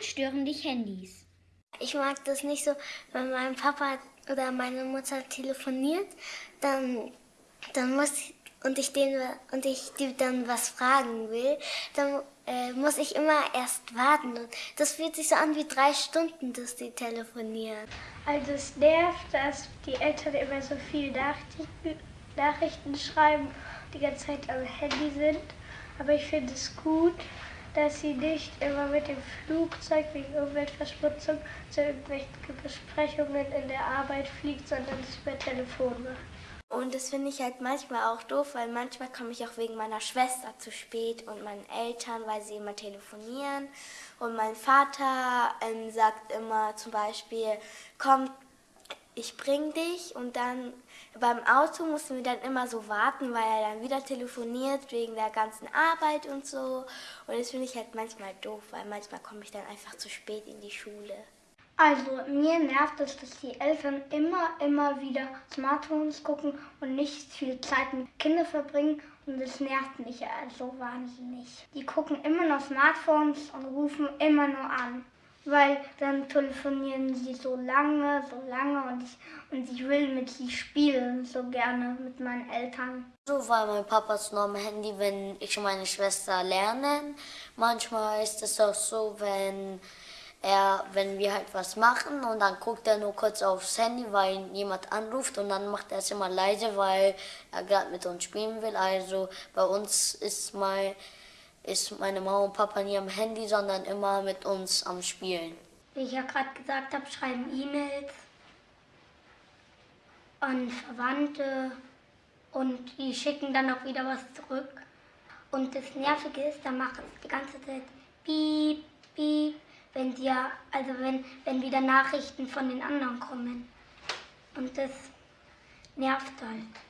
stören dich Handys? Ich mag das nicht so, wenn mein Papa oder meine Mutter telefoniert, dann, dann muss ich, und ich den und ich die dann was fragen will, dann äh, muss ich immer erst warten. Und das fühlt sich so an wie drei Stunden, dass die telefonieren. Also es nervt, dass die Eltern immer so viel Nachrichten, Nachrichten schreiben, die ganze Zeit am Handy sind. Aber ich finde es gut, dass sie nicht immer mit dem Flugzeug wegen Umweltverschmutzung zu irgendwelchen Besprechungen in der Arbeit fliegt, sondern es per Telefon macht. Und das finde ich halt manchmal auch doof, weil manchmal komme ich auch wegen meiner Schwester zu spät und meinen Eltern, weil sie immer telefonieren. Und mein Vater ähm, sagt immer zum Beispiel, komm, ich bring dich und dann beim Auto mussten wir dann immer so warten, weil er dann wieder telefoniert wegen der ganzen Arbeit und so. Und das finde ich halt manchmal doof, weil manchmal komme ich dann einfach zu spät in die Schule. Also mir nervt es, dass die Eltern immer, immer wieder Smartphones gucken und nicht viel Zeit mit Kindern verbringen und das nervt mich also wahnsinnig. Die gucken immer noch Smartphones und rufen immer nur an, weil dann telefonieren sie so lange, so lange und ich, und ich will mit sie spielen, so gerne mit meinen Eltern. So war mein Papas nur am Handy, wenn ich und meine Schwester lernen. Manchmal ist es auch so, wenn er, wenn wir halt was machen und dann guckt er nur kurz aufs Handy, weil jemand anruft und dann macht er es immer leise, weil er gerade mit uns spielen will. Also bei uns ist, mein, ist meine Mama und Papa nie am Handy, sondern immer mit uns am Spielen. Wie ich ja gerade gesagt habe, schreiben E-Mails an Verwandte und die schicken dann auch wieder was zurück. Und das Nervige ist, da macht es die ganze Zeit piep, piep wenn dir, also wenn, wenn wieder Nachrichten von den anderen kommen. Und das nervt halt.